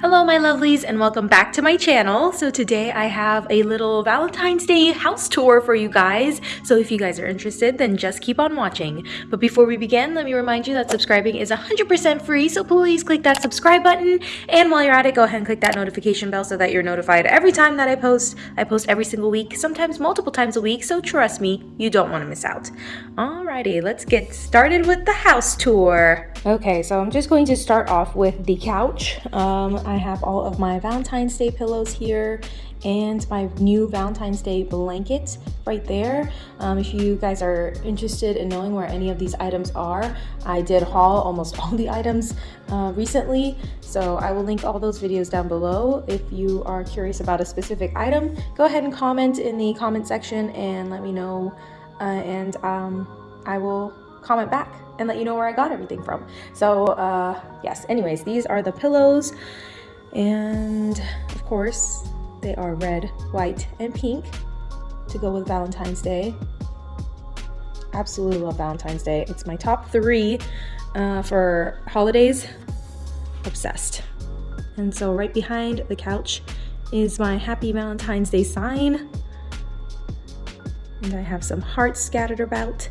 Hello my lovelies and welcome back to my channel. So today I have a little Valentine's Day house tour for you guys. So if you guys are interested then just keep on watching. But before we begin let me remind you that subscribing is 100% free so please click that subscribe button and while you're at it go ahead and click that notification bell so that you're notified every time that I post. I post every single week sometimes multiple times a week so trust me you don't want to miss out. Alrighty let's get started with the house tour. Okay so I'm just going to start off with the couch. Um, I have all of my Valentine's Day pillows here and my new Valentine's Day blanket right there. Um, if you guys are interested in knowing where any of these items are, I did haul almost all the items uh, recently, so I will link all those videos down below. If you are curious about a specific item, go ahead and comment in the comment section and let me know, uh, and um, I will comment back and let you know where I got everything from. So uh, yes, anyways, these are the pillows. And of course, they are red, white, and pink to go with Valentine's Day. Absolutely love Valentine's Day. It's my top three uh, for holidays. Obsessed. And so right behind the couch is my happy Valentine's Day sign. And I have some hearts scattered about.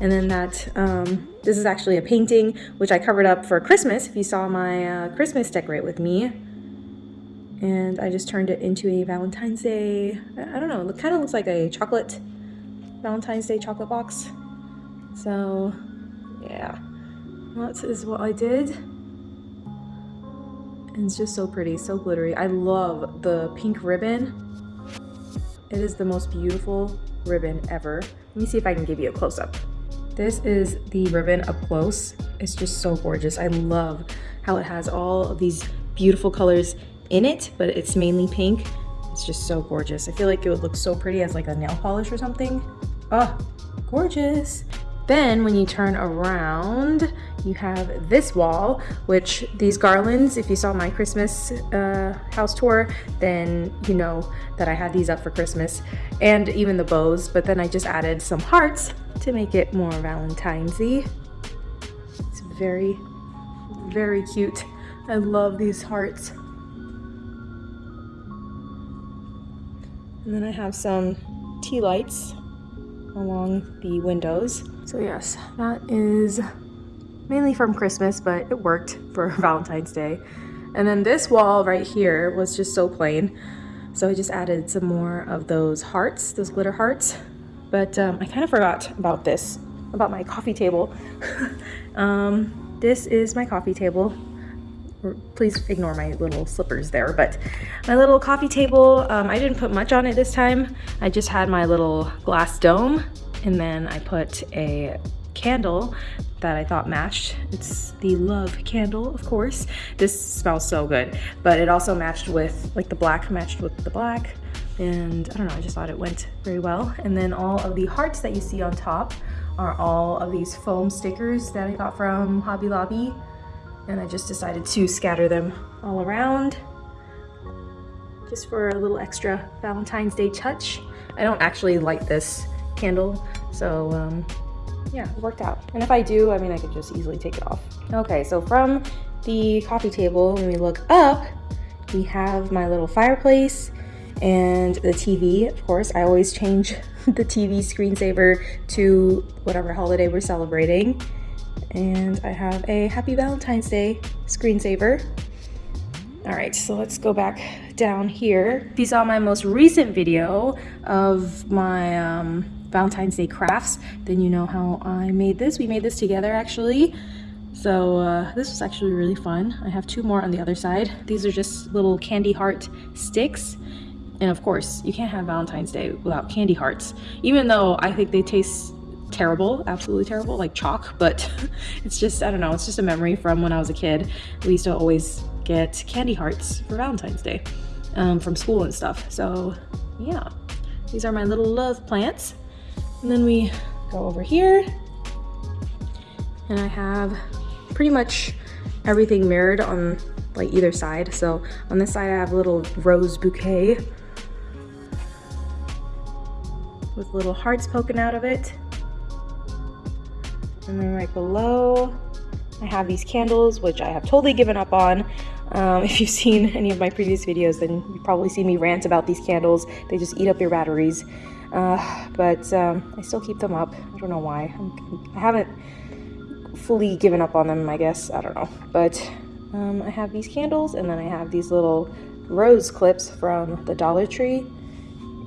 And then that, um, this is actually a painting, which I covered up for Christmas, if you saw my uh, Christmas decorate with me and I just turned it into a Valentine's Day, I don't know, it kind of looks like a chocolate, Valentine's Day chocolate box. So yeah, that is what I did. And it's just so pretty, so glittery. I love the pink ribbon. It is the most beautiful ribbon ever. Let me see if I can give you a close-up. This is the ribbon up close. It's just so gorgeous. I love how it has all of these beautiful colors in it, but it's mainly pink. It's just so gorgeous. I feel like it would look so pretty as like a nail polish or something. Oh, gorgeous. Then when you turn around, you have this wall, which these garlands, if you saw my Christmas uh, house tour, then you know that I had these up for Christmas and even the bows, but then I just added some hearts to make it more Valentine's-y. It's very, very cute. I love these hearts. And then I have some tea lights along the windows. So yes, that is mainly from Christmas, but it worked for Valentine's Day. And then this wall right here was just so plain. So I just added some more of those hearts, those glitter hearts. But um, I kind of forgot about this, about my coffee table. um, this is my coffee table please ignore my little slippers there but my little coffee table um, I didn't put much on it this time. I just had my little glass dome and then I put a candle that I thought matched. It's the love candle of course. This smells so good but it also matched with like the black matched with the black and I don't know I just thought it went very well. And then all of the hearts that you see on top are all of these foam stickers that I got from Hobby Lobby and I just decided to scatter them all around just for a little extra Valentine's Day touch. I don't actually light this candle, so um, yeah, it worked out. And if I do, I mean, I could just easily take it off. Okay, so from the coffee table, when we look up, we have my little fireplace and the TV, of course. I always change the TV screensaver to whatever holiday we're celebrating and I have a happy Valentine's Day screensaver. All right, so let's go back down here. If you saw my most recent video of my um, Valentine's Day crafts, then you know how I made this. We made this together actually. So uh, this was actually really fun. I have two more on the other side. These are just little candy heart sticks. And of course, you can't have Valentine's Day without candy hearts. Even though I think they taste terrible, absolutely terrible, like chalk, but it's just, I don't know, it's just a memory from when I was a kid. We used to always get candy hearts for Valentine's Day um, from school and stuff. So yeah, these are my little love plants. And then we go over here and I have pretty much everything mirrored on like either side. So on this side I have a little rose bouquet with little hearts poking out of it. And then right below, I have these candles, which I have totally given up on. Um, if you've seen any of my previous videos, then you probably see me rant about these candles. They just eat up your batteries. Uh, but um, I still keep them up. I don't know why. I'm, I haven't fully given up on them, I guess. I don't know. But um, I have these candles, and then I have these little rose clips from the Dollar Tree,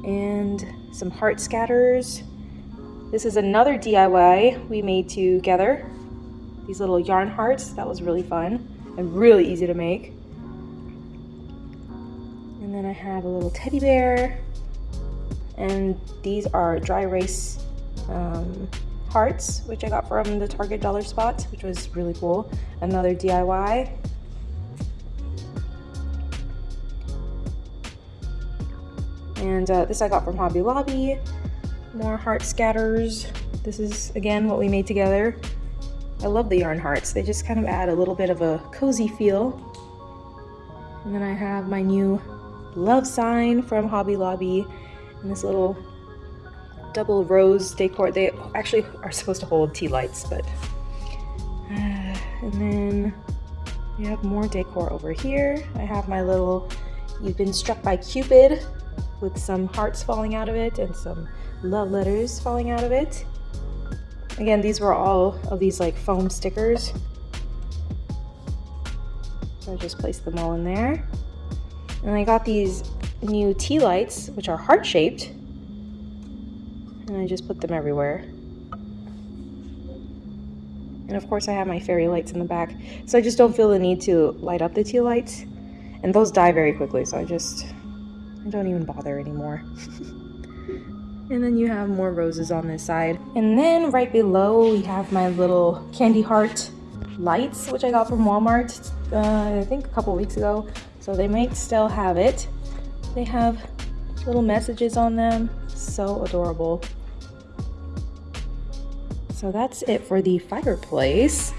and some heart scatters. This is another DIY we made together. These little yarn hearts. That was really fun and really easy to make. And then I have a little teddy bear. And these are dry erase um, hearts, which I got from the Target Dollar Spot, which was really cool. Another DIY. And uh, this I got from Hobby Lobby. More heart scatters. This is, again, what we made together. I love the yarn hearts. They just kind of add a little bit of a cozy feel. And then I have my new love sign from Hobby Lobby and this little double rose decor. They actually are supposed to hold tea lights, but... And then we have more decor over here. I have my little You've Been Struck by Cupid with some hearts falling out of it and some love letters falling out of it. Again, these were all of these like foam stickers. So I just placed them all in there. And I got these new tea lights, which are heart-shaped. And I just put them everywhere. And of course I have my fairy lights in the back. So I just don't feel the need to light up the tea lights. And those die very quickly, so I just I don't even bother anymore. and then you have more roses on this side. And then right below we have my little candy heart lights, which I got from Walmart, uh, I think a couple weeks ago. So they might still have it. They have little messages on them. So adorable. So that's it for the fireplace.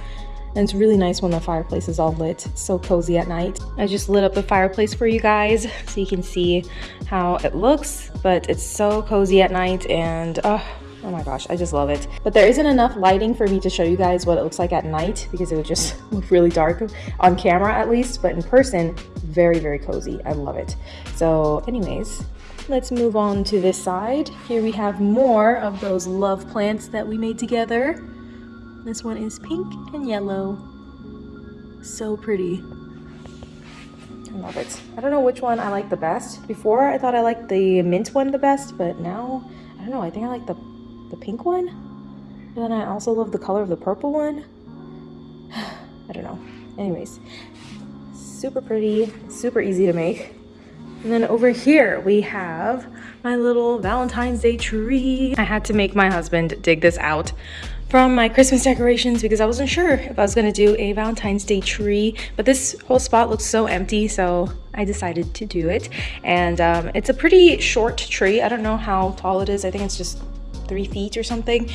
And it's really nice when the fireplace is all lit. It's so cozy at night. I just lit up the fireplace for you guys so you can see how it looks. But it's so cozy at night and oh, oh my gosh, I just love it. But there isn't enough lighting for me to show you guys what it looks like at night because it would just look really dark on camera at least. But in person, very, very cozy. I love it. So anyways, let's move on to this side. Here we have more of those love plants that we made together. This one is pink and yellow. So pretty. I love it. I don't know which one I like the best. Before I thought I liked the mint one the best, but now, I don't know, I think I like the, the pink one. And then I also love the color of the purple one. I don't know. Anyways, super pretty, super easy to make. And then over here we have my little Valentine's Day tree. I had to make my husband dig this out from my Christmas decorations because I wasn't sure if I was going to do a Valentine's Day tree, but this whole spot looks so empty, so I decided to do it. And um, it's a pretty short tree. I don't know how tall it is. I think it's just three feet or something,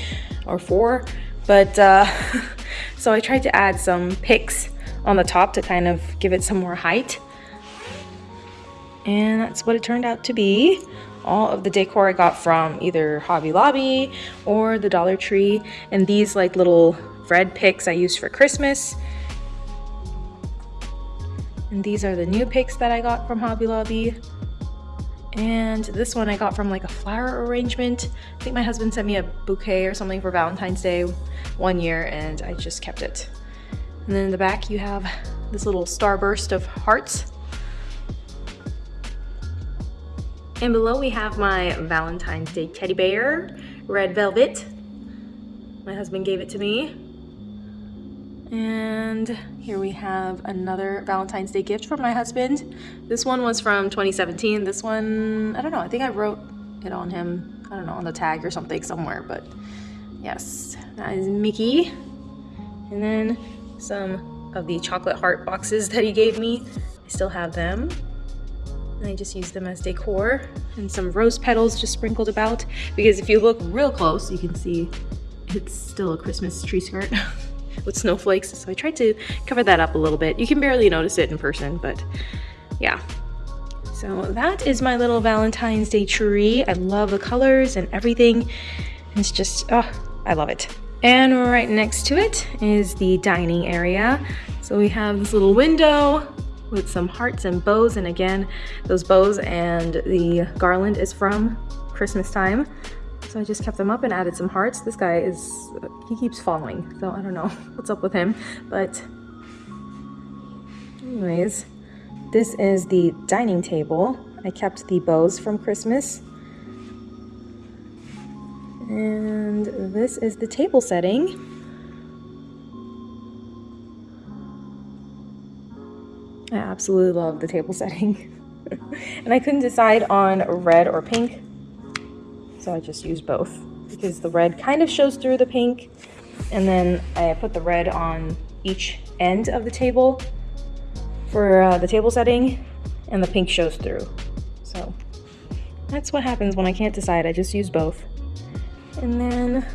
or four. But uh, so I tried to add some picks on the top to kind of give it some more height. And that's what it turned out to be all of the decor I got from either Hobby Lobby or the Dollar Tree. And these like little red picks I used for Christmas. And these are the new picks that I got from Hobby Lobby. And this one I got from like a flower arrangement. I think my husband sent me a bouquet or something for Valentine's Day one year and I just kept it. And then in the back you have this little starburst of hearts And below we have my Valentine's Day teddy bear, red velvet. My husband gave it to me. And here we have another Valentine's Day gift from my husband. This one was from 2017. This one, I don't know, I think I wrote it on him, I don't know, on the tag or something somewhere, but yes, that is Mickey. And then some of the chocolate heart boxes that he gave me. I still have them. I just use them as decor and some rose petals just sprinkled about because if you look real close, you can see it's still a Christmas tree skirt with snowflakes. So I tried to cover that up a little bit. You can barely notice it in person, but yeah. So that is my little Valentine's Day tree. I love the colors and everything. It's just, oh, I love it. And right next to it is the dining area. So we have this little window with some hearts and bows. And again, those bows and the garland is from Christmas time. So I just kept them up and added some hearts. This guy is, he keeps falling. So I don't know what's up with him. But anyways, this is the dining table. I kept the bows from Christmas. And this is the table setting. I absolutely love the table setting. and I couldn't decide on red or pink, so I just used both because the red kind of shows through the pink and then I put the red on each end of the table for uh, the table setting and the pink shows through. So that's what happens when I can't decide. I just use both. And then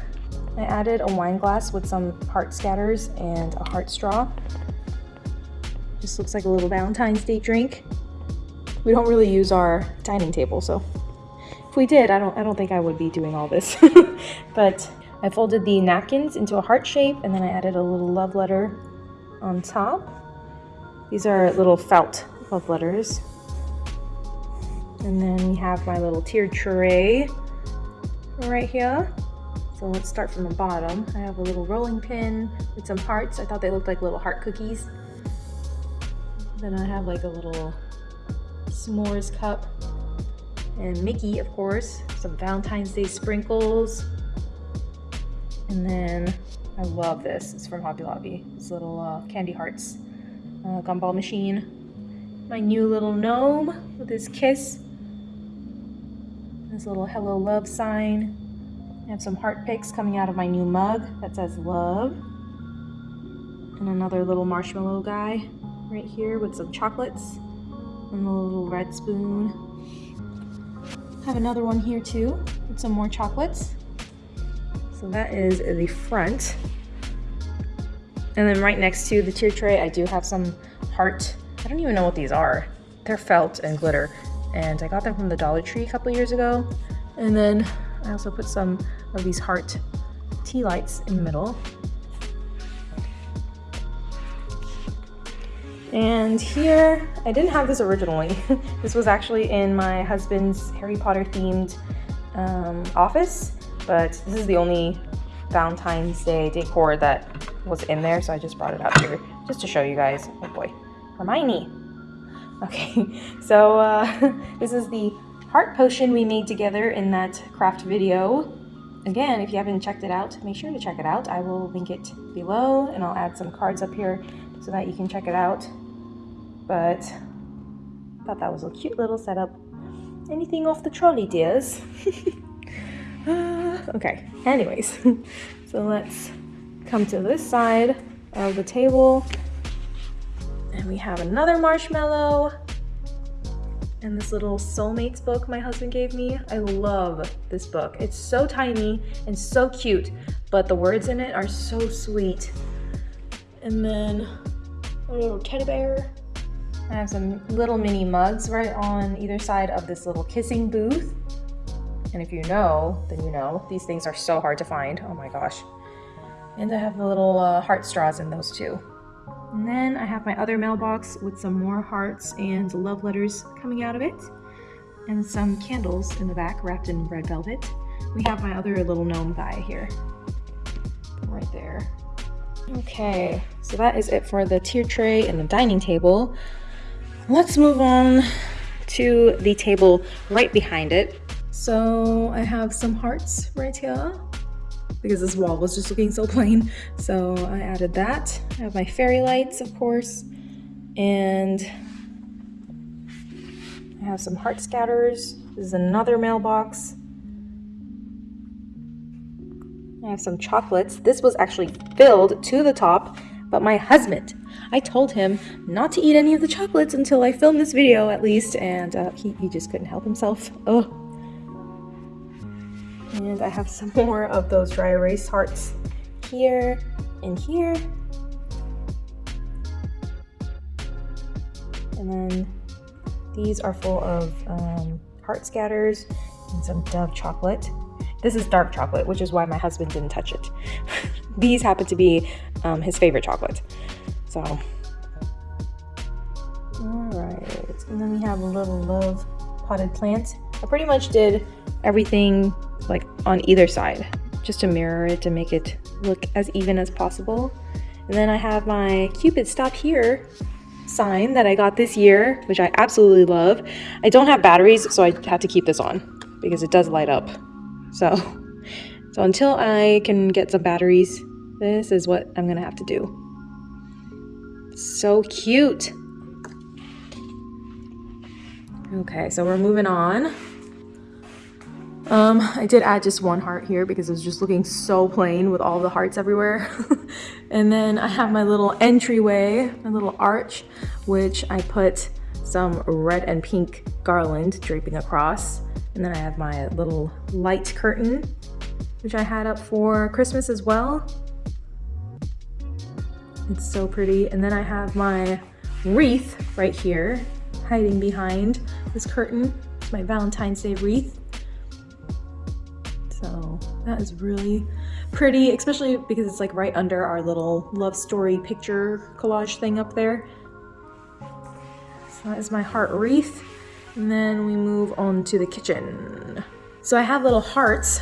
I added a wine glass with some heart scatters and a heart straw. Just looks like a little Valentine's Day drink. We don't really use our dining table, so if we did, I don't, I don't think I would be doing all this. but I folded the napkins into a heart shape and then I added a little love letter on top. These are little felt love letters. And then we have my little tier tray right here. So let's start from the bottom. I have a little rolling pin with some hearts. I thought they looked like little heart cookies. Then I have like a little s'mores cup and Mickey, of course, some Valentine's Day sprinkles. And then I love this. It's from Hobby Lobby. This little uh, candy hearts uh, gumball machine. My new little gnome with his kiss. This little hello love sign. I have some heart picks coming out of my new mug that says love. And another little marshmallow guy right here with some chocolates and a little red spoon. I have another one here too with some more chocolates. So that is the front. And then right next to the tier tray, I do have some heart, I don't even know what these are. They're felt and glitter. And I got them from the Dollar Tree a couple years ago. And then I also put some of these heart tea lights in the middle. And here, I didn't have this originally. this was actually in my husband's Harry Potter themed um, office, but this is the only Valentine's Day decor that was in there, so I just brought it out here just to show you guys. Oh boy, Hermione. Okay, so uh, this is the heart potion we made together in that craft video. Again, if you haven't checked it out, make sure to check it out. I will link it below and I'll add some cards up here so that you can check it out but I thought that was a cute little setup. Anything off the trolley, dears? uh, okay, anyways, so let's come to this side of the table. And we have another marshmallow and this little soulmates book my husband gave me. I love this book. It's so tiny and so cute, but the words in it are so sweet. And then a little teddy bear I have some little mini mugs right on either side of this little kissing booth. And if you know, then you know. These things are so hard to find. Oh my gosh. And I have the little uh, heart straws in those too. And then I have my other mailbox with some more hearts and love letters coming out of it. And some candles in the back wrapped in red velvet. We have my other little gnome guy here. Right there. Okay, so that is it for the tier tray and the dining table. Let's move on to the table right behind it. So I have some hearts right here because this wall was just looking so plain. So I added that. I have my fairy lights, of course, and I have some heart scatters. This is another mailbox. I have some chocolates. This was actually filled to the top, but my husband I told him not to eat any of the chocolates until I filmed this video at least, and uh, he, he just couldn't help himself. Oh. And I have some more of those dry erase hearts here and here. And then these are full of um, heart scatters and some Dove chocolate. This is dark chocolate, which is why my husband didn't touch it. these happen to be um, his favorite chocolate. So, Right, and then we have a little love potted plant. I pretty much did everything like on either side just to mirror it to make it look as even as possible. And then I have my Cupid Stop Here sign that I got this year, which I absolutely love. I don't have batteries, so I have to keep this on because it does light up. So, so until I can get some batteries, this is what I'm gonna have to do. So cute. Okay, so we're moving on. Um, I did add just one heart here because it was just looking so plain with all the hearts everywhere. and then I have my little entryway, my little arch, which I put some red and pink garland draping across. And then I have my little light curtain, which I had up for Christmas as well. It's so pretty. And then I have my wreath right here, hiding behind this curtain. It's my Valentine's Day wreath. So that is really pretty, especially because it's like right under our little love story picture collage thing up there. So that is my heart wreath. And then we move on to the kitchen. So I have little hearts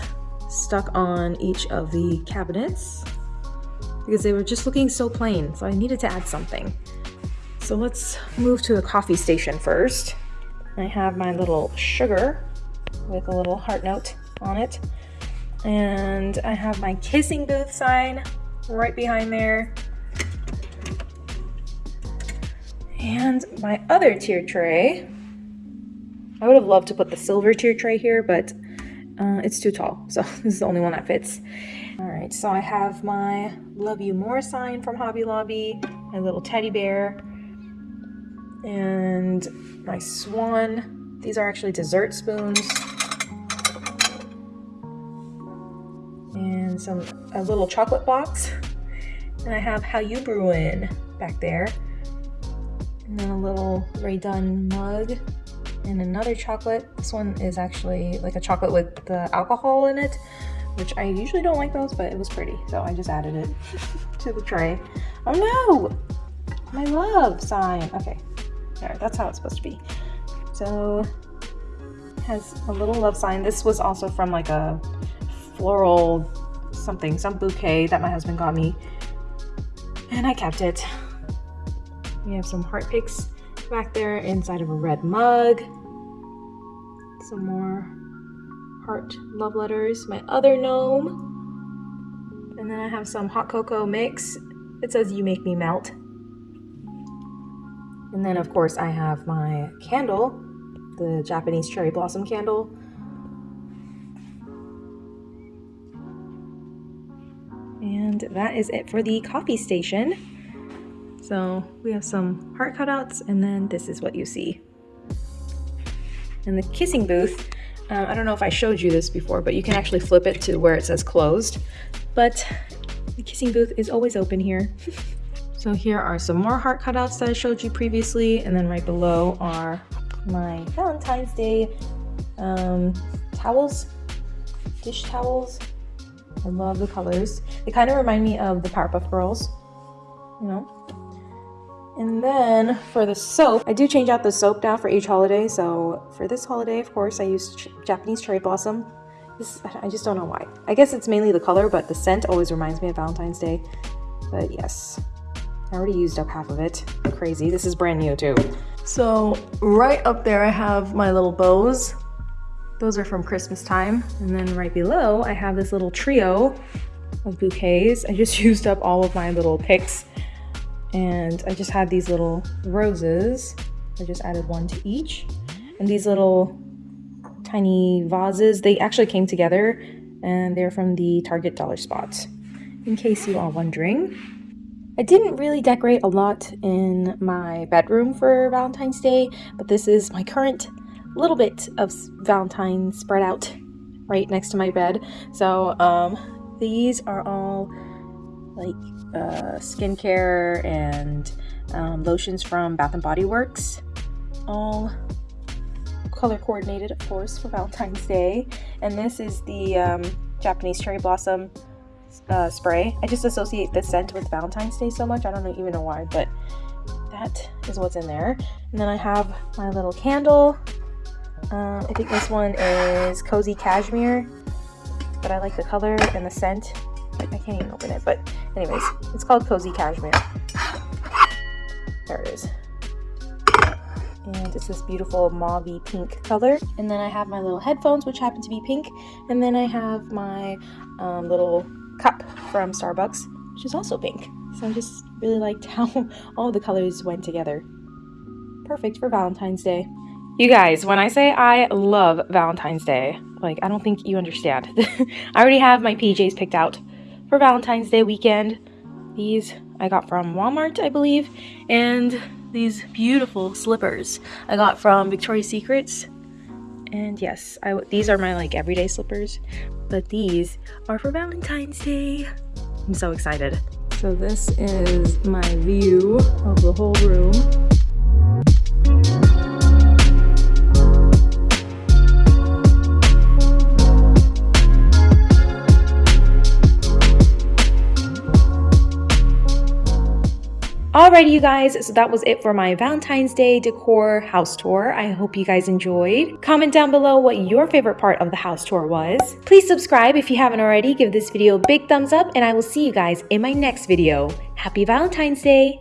stuck on each of the cabinets because they were just looking so plain. So I needed to add something. So let's move to the coffee station first. I have my little sugar with a little heart note on it. And I have my kissing booth sign right behind there. And my other tier tray. I would have loved to put the silver tier tray here, but uh, it's too tall. So this is the only one that fits. All right, so I have my love you more sign from Hobby Lobby, my little teddy bear, and my swan. These are actually dessert spoons. and some a little chocolate box. And I have How You Brewin' back there. And then a little Rae Dunn mug and another chocolate. This one is actually like a chocolate with the alcohol in it, which I usually don't like those, but it was pretty. So I just added it to the tray. Oh no! My love sign. Okay, there, that's how it's supposed to be. So has a little love sign. This was also from like a floral something, some bouquet that my husband got me. And I kept it. We have some heart picks back there inside of a red mug. Some more heart love letters. My other gnome. And then I have some hot cocoa mix. It says you make me melt. And then of course I have my candle, the Japanese cherry blossom candle. And that is it for the coffee station. So we have some heart cutouts and then this is what you see. And the kissing booth, uh, I don't know if I showed you this before, but you can actually flip it to where it says closed. But the kissing booth is always open here. so here are some more heart cutouts that I showed you previously. And then right below are my Valentine's Day um, towels, dish towels. I love the colors. They kind of remind me of the Powerpuff Girls, you know? And then for the soap, I do change out the soap now for each holiday. So for this holiday, of course, I use ch Japanese cherry blossom. This, I just don't know why. I guess it's mainly the color, but the scent always reminds me of Valentine's Day. But yes, I already used up half of it. Crazy. This is brand new too. So right up there, I have my little bows. Those are from Christmas time. And then right below, I have this little trio of bouquets. I just used up all of my little picks and I just had these little roses. I just added one to each. And these little tiny vases, they actually came together and they're from the Target Dollar Spot, in case you are wondering. I didn't really decorate a lot in my bedroom for Valentine's Day, but this is my current little bit of Valentine spread out right next to my bed. So um, these are all like uh, skincare and um, lotions from Bath and Body Works, all color coordinated, of course, for Valentine's Day. And this is the um, Japanese cherry blossom uh, spray. I just associate this scent with Valentine's Day so much. I don't even know why, but that is what's in there. And then I have my little candle. Um, I think this one is Cozy Cashmere, but I like the color and the scent. I can't even open it, but anyways, it's called Cozy Cashmere. There it is. And it's this beautiful mauve pink color. And then I have my little headphones, which happen to be pink. And then I have my um, little cup from Starbucks, which is also pink. So I just really liked how all the colors went together. Perfect for Valentine's Day. You guys, when I say I love Valentine's Day, like I don't think you understand. I already have my PJs picked out for Valentine's Day weekend. These I got from Walmart, I believe, and these beautiful slippers I got from Victoria's Secrets. And yes, I, these are my like everyday slippers, but these are for Valentine's Day. I'm so excited. So this is my view of the whole room. Alrighty, you guys, so that was it for my Valentine's Day decor house tour. I hope you guys enjoyed. Comment down below what your favorite part of the house tour was. Please subscribe if you haven't already. Give this video a big thumbs up, and I will see you guys in my next video. Happy Valentine's Day!